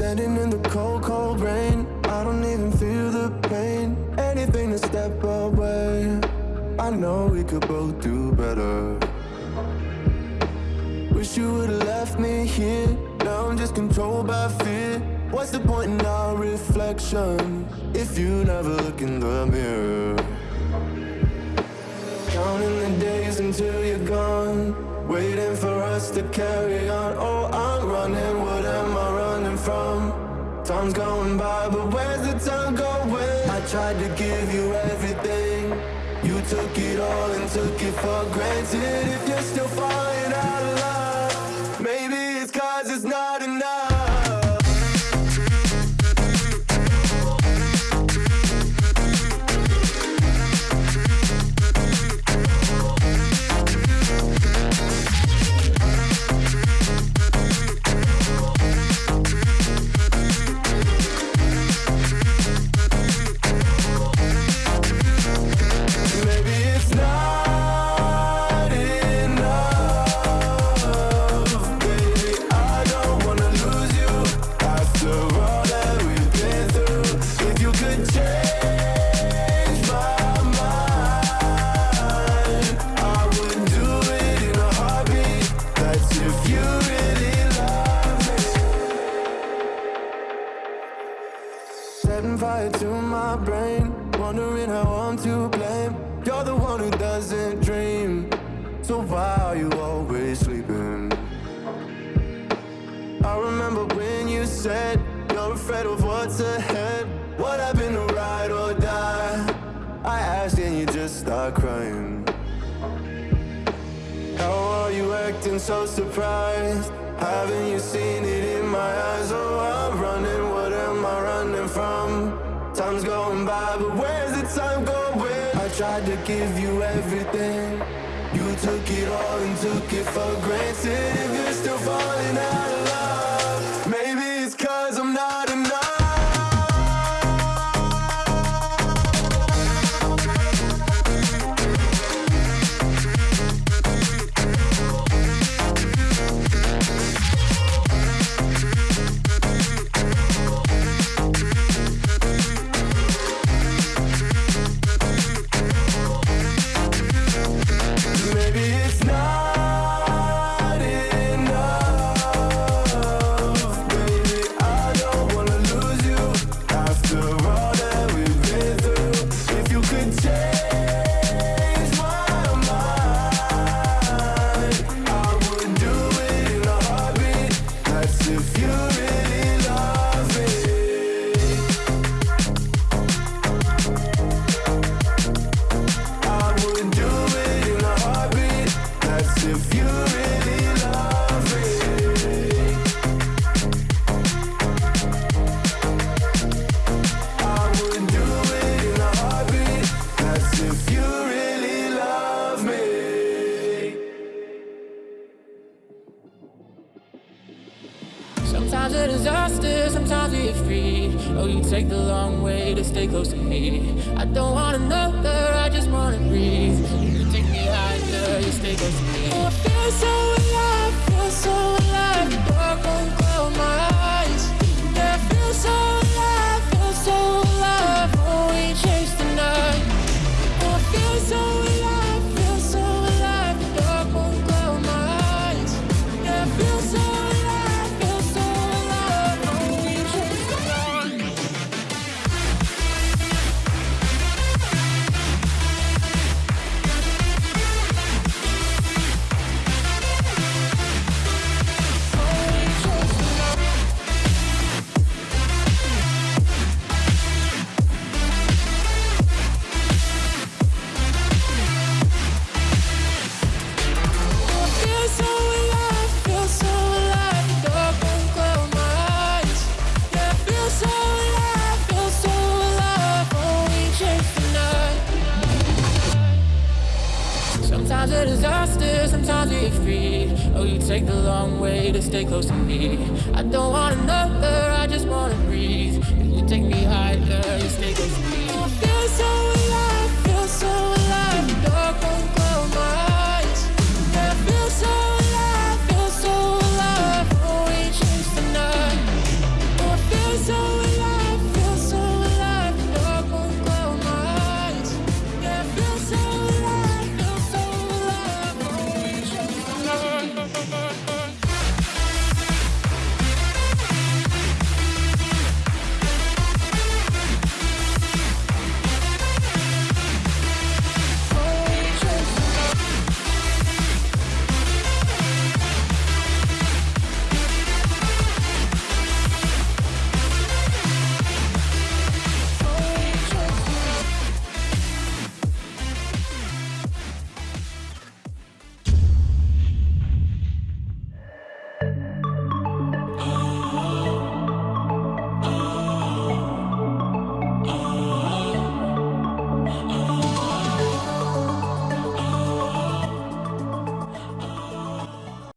Standing in the cold, cold rain. I don't even feel the pain. Anything to step away. I know we could both do better. Wish you would've left me here. Now I'm just controlled by fear. What's the point in our reflection If you never look in the mirror? Counting the days until you're gone. Waiting for us to carry on. Oh, I'm running, Time's going by, but where's the time going? I tried to give you everything You took it all and took it for granted If you're still falling out Setting fire to my brain Wondering how I'm to blame You're the one who doesn't dream So why are you always sleeping? I remember when you said You're afraid of what's ahead What happened to ride or die? I asked and you just start crying How are you acting so surprised? Haven't you seen it in my eyes? Oh, I'm running, from? Time's going by, but where's the time going? I tried to give you everything You took it all and took it for granted If you're still falling out of Sometimes a disaster, sometimes we free. Oh, you take the long way to stay close to me. I don't want another, I just wanna breathe. You take me higher, you stay close to me. Oh, I feel so Sometimes a disaster, sometimes we get free. Oh, you take the long way to stay close to me. I don't want another, I just wanna breathe.